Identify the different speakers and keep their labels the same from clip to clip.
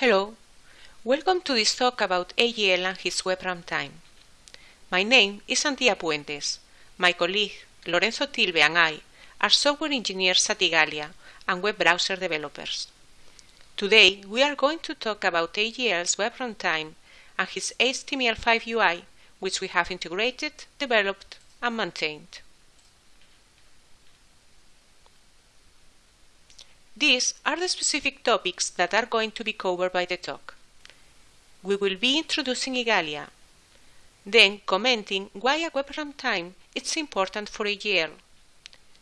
Speaker 1: Hello, welcome to this talk about AGL and his web runtime. My name is Antía Puentes. My colleague Lorenzo Tilve and I are software engineers at Igalia and web browser developers. Today we are going to talk about AGL's web runtime and his HTML5 UI, which we have integrated, developed, and maintained. These are the specific topics that are going to be covered by the talk. We will be introducing Igalia, then commenting why a web runtime is important for AGL.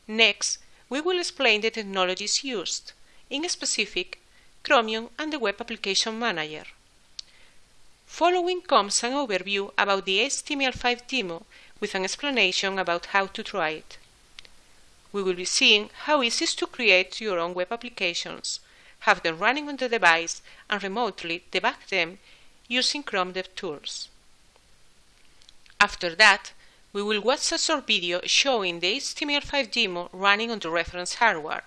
Speaker 1: Next, we will explain the technologies used, in specific, Chromium and the Web Application Manager. Following comes an overview about the HTML5 demo with an explanation about how to try it. We will be seeing how easy it is to create your own web applications, have them running on the device, and remotely debug them using Chrome DevTools. After that, we will watch a short video showing the HTML5 demo running on the reference hardware.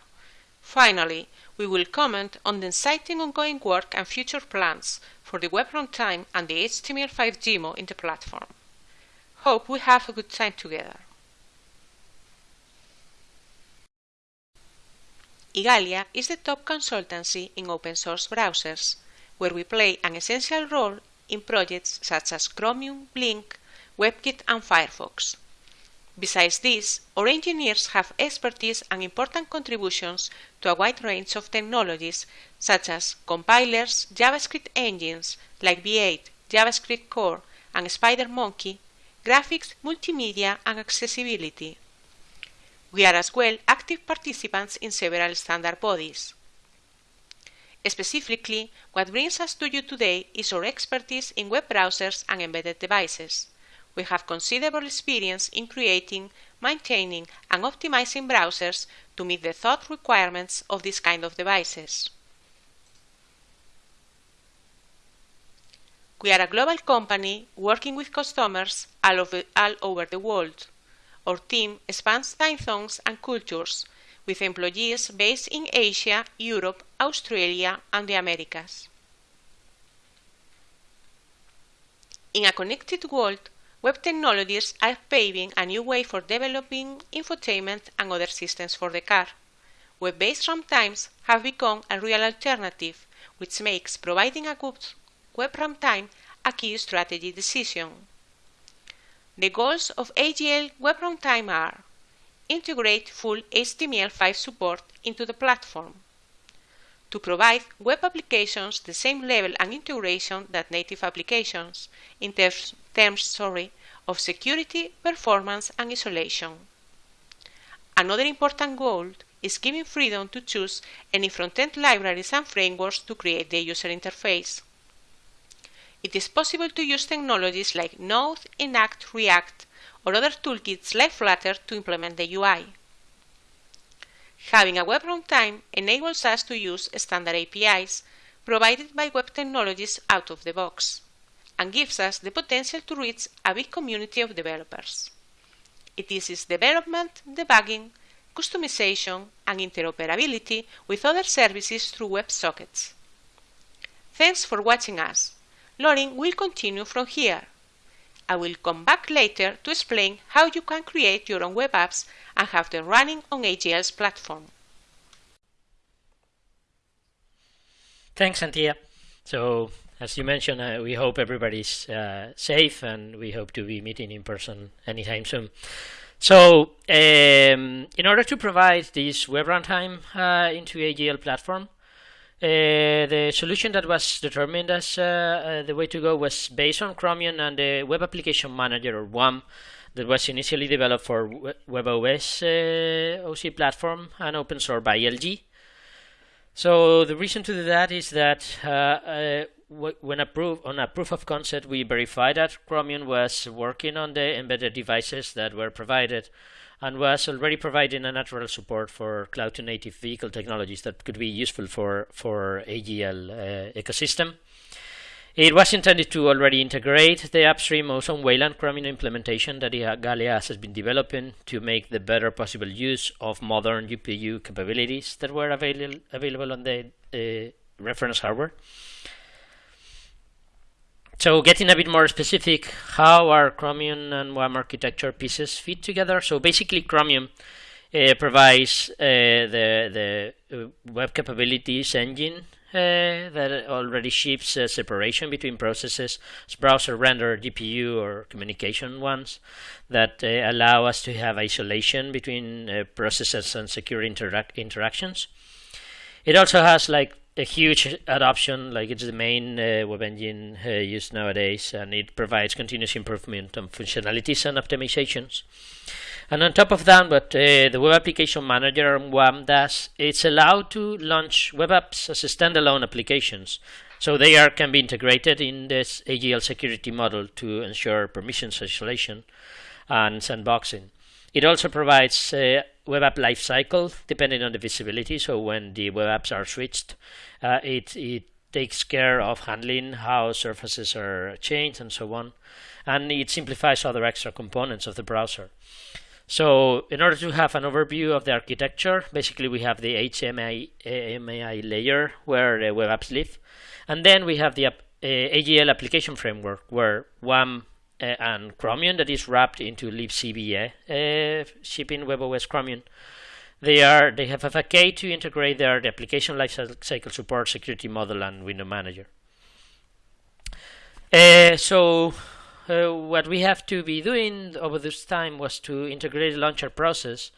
Speaker 1: Finally, we will comment on the exciting ongoing work and future plans for the web runtime and the HTML5 demo in the platform. Hope we have a good time together. Igalia is the top consultancy in open source browsers, where we play an essential role in projects such as Chromium, Blink, WebKit and Firefox. Besides this, our engineers have expertise and important contributions to a wide range of technologies such as compilers, JavaScript engines like V8, JavaScript Core, and SpiderMonkey, graphics, multimedia, and accessibility. We are as well active participants in several standard bodies. Specifically, what brings us to you today is our expertise in web browsers and embedded devices. We have considerable experience in creating, maintaining, and optimizing browsers to meet the thought requirements of this kind of devices. We are a global company working with customers all all over the world. Our team spans time zones and cultures, with employees based in Asia, Europe, Australia, and the Americas. In a connected world, web technologies are paving a new way for developing infotainment and other systems for the car. Web-based runtimes have become a real alternative, which makes providing a good web runtime a key strategy decision. The goals of AGL Web Runtime are integrate full HTML5 support into the platform, to provide web applications the same level and integration that native applications in terms, terms sorry, of security, performance, and isolation. Another important goal is giving freedom to choose any front-end libraries and frameworks to create the user interface it is possible to use technologies like Node, Enact, React, or other toolkits like Flutter to implement the UI. Having a web runtime enables us to use standard APIs provided by web technologies out of the box and gives us the potential to reach a big community of developers. It eases development, debugging, customization, and interoperability with other services through WebSockets. Thanks for watching us. Lorin will continue from here. I will come back later to explain how you can create your own web apps and have them running on AGL's platform.
Speaker 2: Thanks, Antía. So, as you mentioned, uh, we hope everybody's uh, safe and we hope to be meeting in person anytime soon. So, um, in order to provide this web runtime uh, into AGL platform, uh, the solution that was determined as uh, uh, the way to go was based on Chromium and the Web Application Manager, or WAM, that was initially developed for WebOS uh, OC platform and open source by LG. So the reason to do that is that uh, uh, when a proof, on a proof of concept, we verified that Chromium was working on the embedded devices that were provided and was already providing a natural support for cloud to native vehicle technologies that could be useful for, for AGL uh, ecosystem. It was intended to already integrate the upstream Ozone Wayland Chromium implementation that Igalia has been developing to make the better possible use of modern GPU capabilities that were avail available on the uh, reference hardware. So getting a bit more specific, how are Chromium and WAM architecture pieces fit together? So basically, Chromium uh, provides uh, the the uh, web capabilities engine uh, that already ships separation between processes, browser render, GPU, or communication ones that uh, allow us to have isolation between uh, processes and secure interac interactions. It also has like a huge adoption, like it's the main uh, web engine uh, used nowadays, and it provides continuous improvement on functionalities and optimizations. And on top of that, what uh, the Web Application Manager WAM does, it's allowed to launch web apps as standalone applications. So they are can be integrated in this AGL security model to ensure permissions isolation and sandboxing. It also provides uh, web app lifecycle depending on the visibility. So when the web apps are switched, uh, it it takes care of handling how surfaces are changed and so on, and it simplifies other extra components of the browser. So in order to have an overview of the architecture, basically we have the HMI layer where the web apps live. And then we have the uh, AGL application framework where WAM uh, and Chromium that is wrapped into libcVA, uh, shipping WebOS Chromium. They are they have FAK to integrate their the application lifecycle support, security model, and window manager. Uh, so uh, what we have to be doing over this time was to integrate the launcher process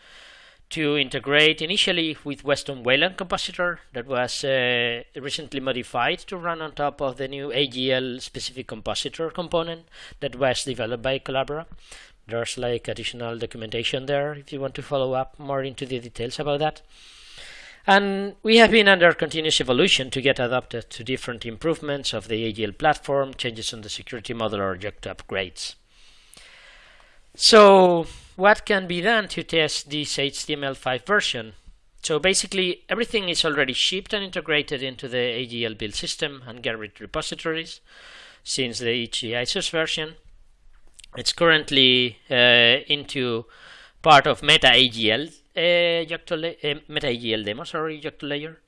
Speaker 2: to integrate initially with Weston Wayland compositor that was uh, recently modified to run on top of the new AGL specific compositor component that was developed by Collabora. There's like additional documentation there if you want to follow up more into the details about that. And we have been under continuous evolution to get adapted to different improvements of the AGL platform, changes in the security model or Yocto upgrades. So what can be done to test this HTML5 version? So basically everything is already shipped and integrated into the AGL build system and Gerrit repositories since the HGISOS version. It's currently uh, into part of Meta AGL uh, uh, meta demo, sorry, Yocto layer,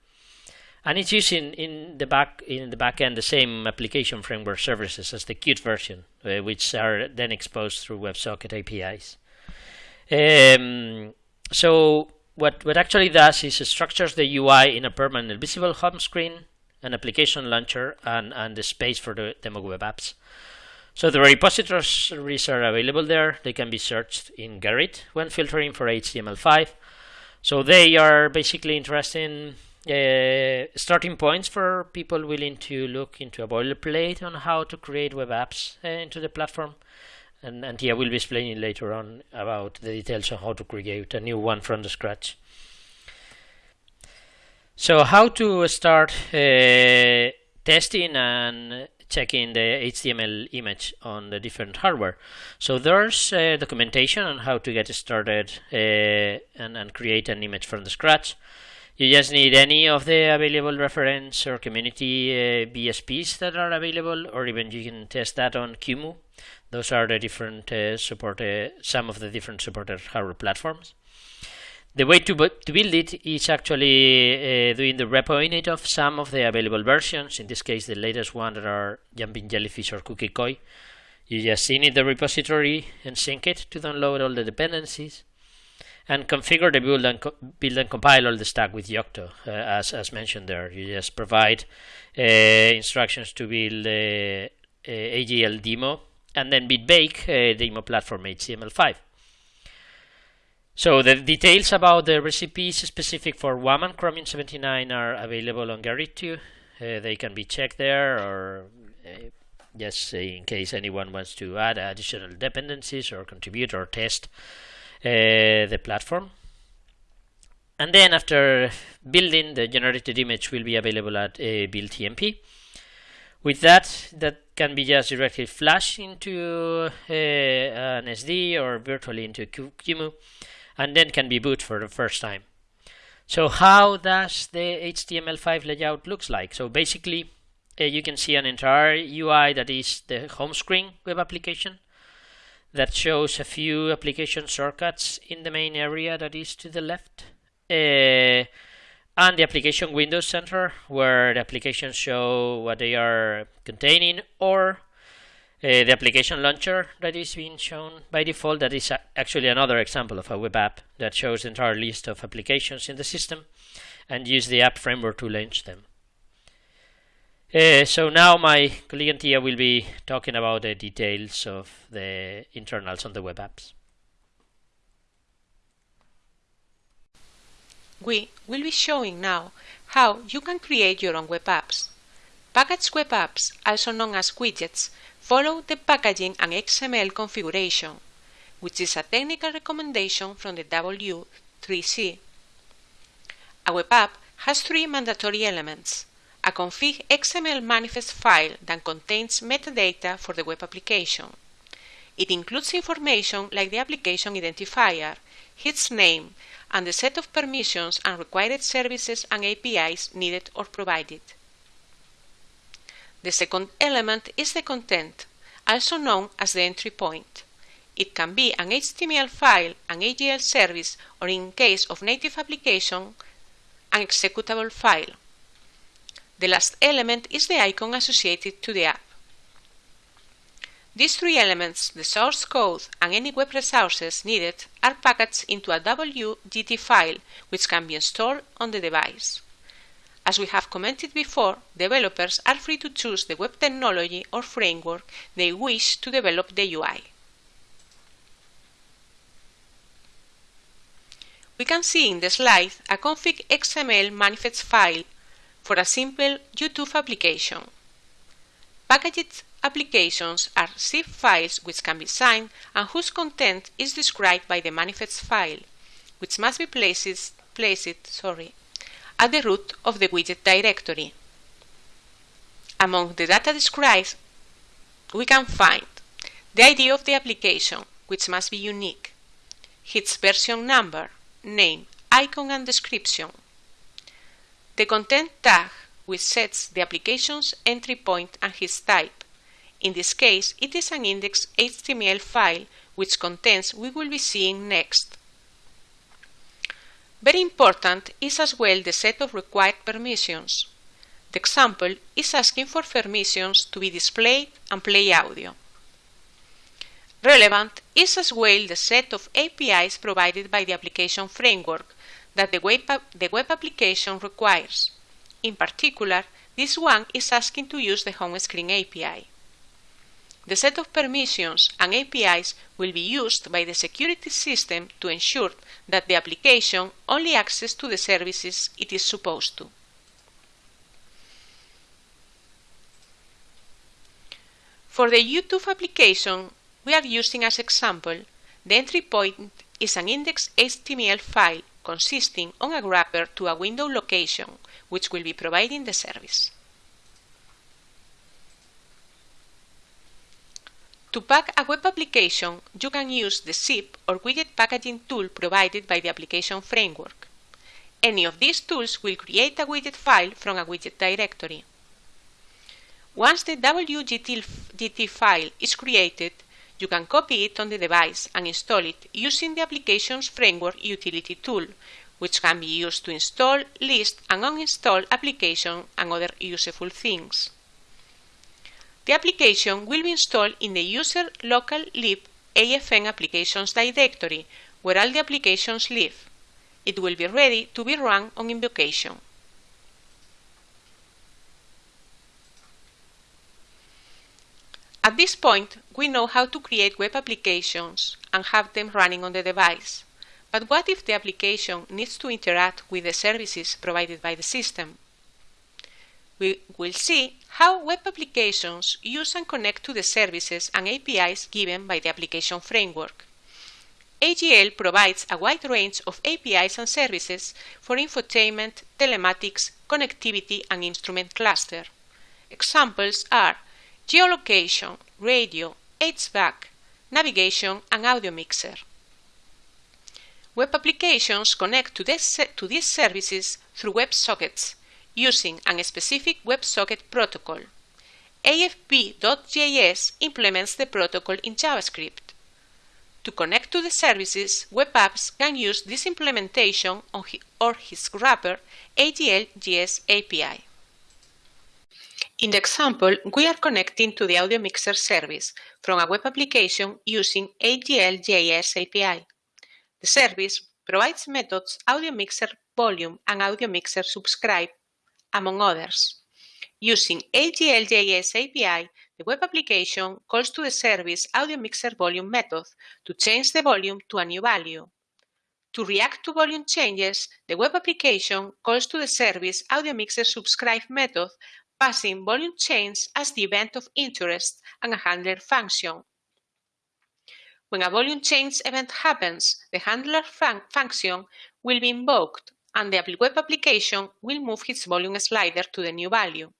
Speaker 2: and it's using in the back in the backend the same application framework services as the Qt version, uh, which are then exposed through WebSocket APIs. Um, so what what actually does is it structures the UI in a permanent visible home screen, an application launcher, and and the space for the demo web apps. So the repositories are available there. They can be searched in Gerrit when filtering for HTML5. So they are basically interesting uh, starting points for people willing to look into a boilerplate on how to create web apps uh, into the platform. And Antía will be explaining later on about the details on how to create a new one from the scratch. So how to start uh, testing and checking the HTML image on the different hardware. So there's uh, documentation on how to get started uh, and, and create an image from the scratch. You just need any of the available reference or community uh, BSPs that are available, or even you can test that on QEMU. Those are the different uh, support, uh, some of the different supported hardware platforms. The way to, to build it is actually uh, doing the repo init of some of the available versions, in this case the latest one that are Jumping Jellyfish or Kooky Koi. You just init the repository and sync it to download all the dependencies and configure the build and, build and compile all the stack with Yocto, uh, as, as mentioned there. You just provide uh, instructions to build uh, AGL demo and then bitbake uh, demo platform HTML5. So the details about the recipes specific for WAM and Chromium 79 are available on too. Uh, they can be checked there or uh, just in case anyone wants to add additional dependencies or contribute or test uh, the platform. And then after building, the generated image will be available at uh, build TMP. With that, that can be just directly flashed into uh, an SD or virtually into QEMU and then can be boot for the first time. So how does the HTML5 layout looks like? So basically uh, you can see an entire UI that is the home screen web application that shows a few application shortcuts in the main area that is to the left. Uh, and the application window Center where the applications show what they are containing or Uh, the application launcher that is being shown by default, that is actually another example of a web app that shows the entire list of applications in the system and use the app framework to launch them. Uh, so now my colleague Antía will be talking about the details of the internals on the web apps.
Speaker 1: We will be showing now how you can create your own web apps. Packaged web apps, also known as widgets, follow the packaging and XML configuration, which is a technical recommendation from the W3C. A web app has three mandatory elements. A config XML manifest file that contains metadata for the web application. It includes information like the application identifier, its name, and the set of permissions and required services and APIs needed or provided. The second element is the content, also known as the entry point. It can be an HTML file, an AGL service, or in case of native application, an executable file. The last element is the icon associated to the app. These three elements, the source code and any web resources needed, are packaged into a WGT file which can be installed on the device. As we have commented before, developers are free to choose the web technology or framework they wish to develop the UI. We can see in the slide a config XML manifest file for a simple YouTube application. Packaged applications are zip files which can be signed and whose content is described by the manifest file, which must be placed, placed sorry, at the root of the widget directory. Among the data described, we can find the ID of the application, which must be unique, its version number, name, icon and description, the content tag, which sets the application's entry point and its type, in this case, it is an index HTML file which contains we will be seeing next. Very important is as well the set of required permissions. The example is asking for permissions to be displayed and play audio. Relevant is as well the set of APIs provided by the application framework that the web, the web application requires. In particular, this one is asking to use the home screen API. The set of permissions and APIs will be used by the security system to ensure that the application only accesses to the services it is supposed to. For the YouTube application we are using as example, the entry point is an index HTML file consisting on a wrapper to a window location which will be providing the service. To pack a web application, you can use the zip or widget packaging tool provided by the application framework. Any of these tools will create a widget file from a widget directory. Once the WGT file is created, you can copy it on the device and install it using the application's framework utility tool, which can be used to install, list, and uninstall applications and other useful things. The application will be installed in the user local lib AFM applications directory, where all the applications live. It will be ready to be run on invocation. At this point, we know how to create web applications and have them running on the device. But what if the application needs to interact with the services provided by the system? we will see how web applications use and connect to the services and APIs given by the application framework. AGL provides a wide range of APIs and services for infotainment, telematics, connectivity, and instrument cluster. Examples are geolocation, radio, HVAC, navigation, and audio mixer. Web applications connect to, this, to these services through WebSockets, using a specific WebSocket protocol. AFB.js implements the protocol in JavaScript. To connect to the services, web apps can use this implementation or his wrapper AGL.js API. In the example, we are connecting to the Audio Mixer service from a web application using AGL.js API. The service provides methods Audio Mixer Volume and Audio Mixer Subscribe, among others. Using AGL.js API, the web application calls to the service Audio Mixer Volume method to change the volume to a new value. To react to volume changes, the web application calls to the service Audio Mixer Subscribe method passing volume change as the event of interest and a handler function. When a volume change event happens, the handler fun function will be invoked and the web application will move its volume slider to the new value.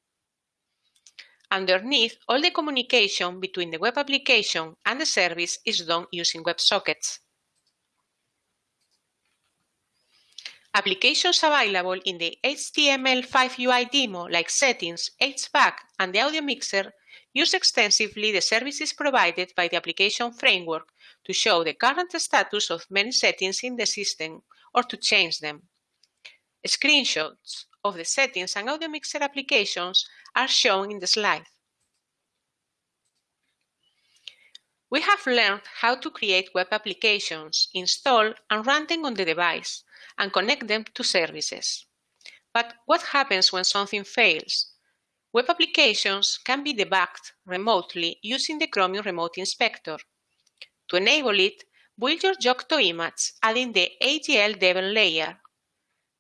Speaker 1: Underneath, all the communication between the web application and the service is done using WebSockets. Applications available in the HTML5 UI demo like Settings, HVAC, and the Audio Mixer use extensively the services provided by the application framework to show the current status of many settings in the system or to change them. Screenshots of the settings and Audio Mixer applications are shown in the slide. We have learned how to create web applications, install and run them on the device, and connect them to services. But what happens when something fails? Web applications can be debugged remotely using the Chromium Remote Inspector. To enable it, build your Yocto image adding the AGL Devel layer.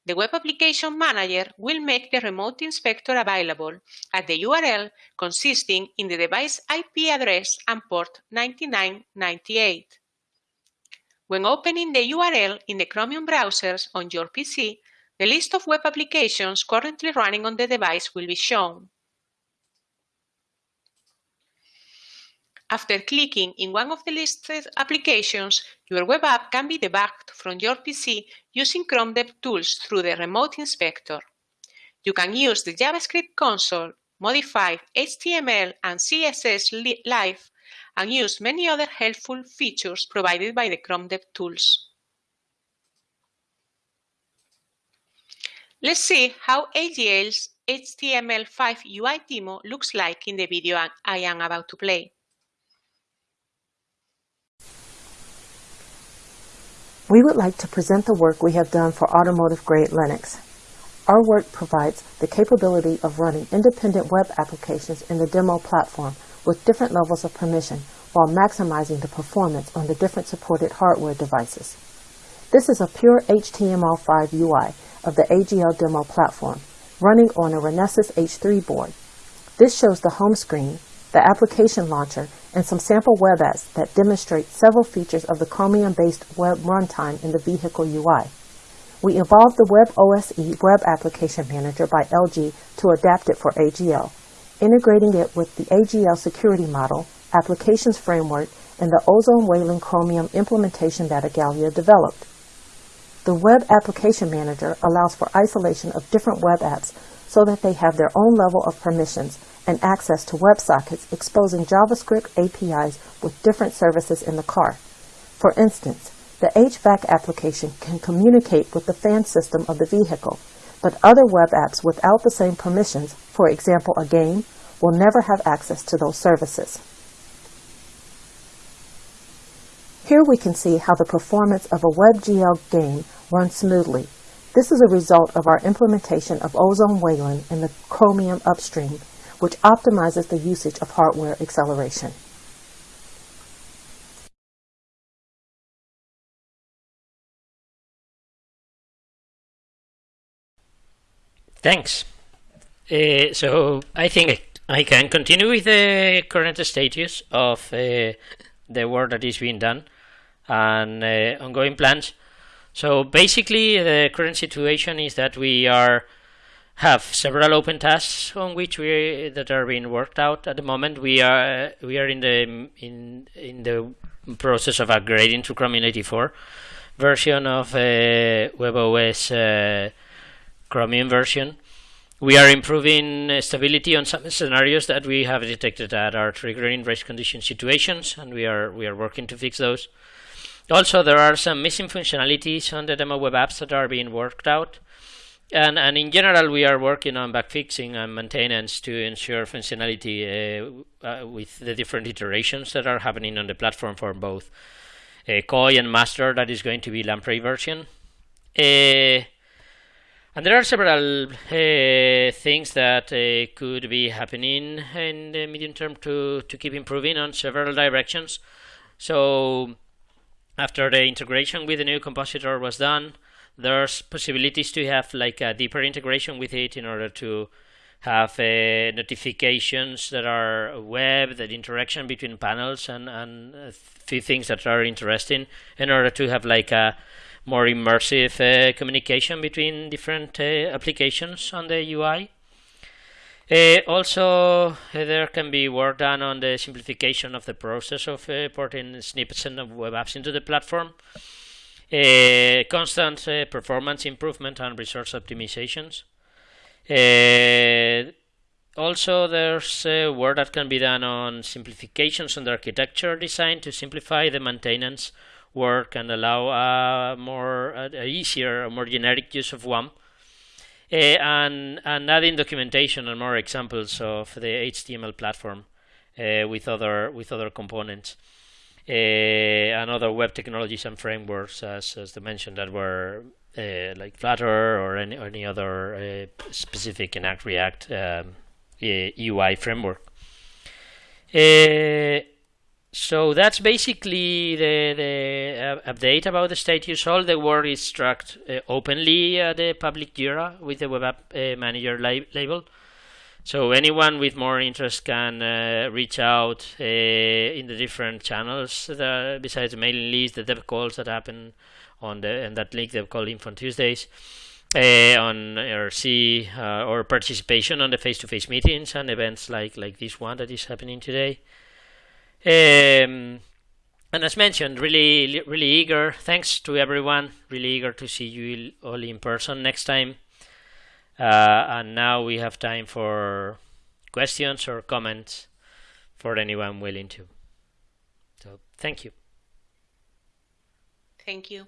Speaker 1: The Web Application Manager will make the Remote Inspector available at the URL consisting in the device IP address and port 9998. When opening the URL in the Chromium browsers on your PC, the list of web applications currently running on the device will be shown. After clicking in one of the listed applications, your web app can be debugged from your PC using Chrome DevTools through the Remote Inspector. You can use the JavaScript console, modify HTML and CSS live and use many other helpful features provided by the Chrome DevTools. Let's see how AGL's HTML5 UI demo looks like in the video I am about to play.
Speaker 3: We would like to present the work we have done for automotive-grade Linux. Our work provides the capability of running independent web applications in the demo platform with different levels of permission while maximizing the performance on the different supported hardware devices. This is a pure HTML5 UI of the AGL demo platform running on a Renesas H3 board. This shows the home screen, the application launcher, and some sample web apps that demonstrate several features of the Chromium-based web runtime in the vehicle UI. We evolved the Web OSE Web Application Manager by LG to adapt it for AGL integrating it with the AGL security model, applications framework, and the Ozone Wayland Chromium implementation that Igalia developed. The Web Application Manager allows for isolation of different web apps so that they have their own level of permissions and access to WebSockets exposing JavaScript APIs with different services in the car. For instance, the HVAC application can communicate with the fan system of the vehicle, but other web apps without the same permissions, for example a game, will never have access to those services. Here we can see how the performance of a WebGL game runs smoothly. This is a result of our implementation of Ozone Wayland in the Chromium upstream, which optimizes the usage of hardware acceleration.
Speaker 2: Thanks. Uh, so I think I can continue with the current status of uh, the work that is being done and uh, ongoing plans. So basically, the current situation is that we are have several open tasks on which we that are being worked out at the moment. We are we are in the in in the process of upgrading to Chromium 84 version of uh, WebOS uh, Chromium version. We are improving stability on some scenarios that we have detected that are triggering race condition situations, and we are we are working to fix those. Also, there are some missing functionalities on the demo web apps that are being worked out, and, and in general, we are working on bug fixing and maintenance to ensure functionality uh, uh, with the different iterations that are happening on the platform for both uh, Koi and Master, that is going to be Lamprey version. Uh, and there are several uh, things that uh, could be happening in the medium term to, to keep improving on several directions. So, after the integration with the new compositor was done, there's possibilities to have like a deeper integration with it in order to have uh, notifications that are web, that interaction between panels, and and a few things that are interesting in order to have like a more immersive uh, communication between different uh, applications on the UI. Uh, also, there can be work done on the simplification of the process of porting snippets and web apps into the platform. Uh, constant uh, performance improvement and resource optimizations. Uh, also, there's work that can be done on simplifications on the architecture design to simplify the maintenance work and allow a more a easier, more generic use of WAMP. Uh, and, and adding documentation and more examples of the HTML platform uh, with other with other components. Uh, and other web technologies and frameworks, as, as mentioned, that were uh, like Flutter or any, any other uh, specific Enact React um, UI framework. So that's basically the, the update about the status. All the work is tracked openly at the public Jira with the Web App Manager label. So anyone with more interest can uh, reach out uh, in the different channels that, besides the mailing list, the dev calls that happen on the and that link they've called Info on Tuesdays. Uh, on RC uh, or participation on the face-to-face meetings and events like like this one that is happening today. Um, and as mentioned, really really eager. Thanks to everyone. Really eager to see you all in person next time. Uh, and now we have time for questions or comments for anyone willing to. So thank you.
Speaker 1: Thank you.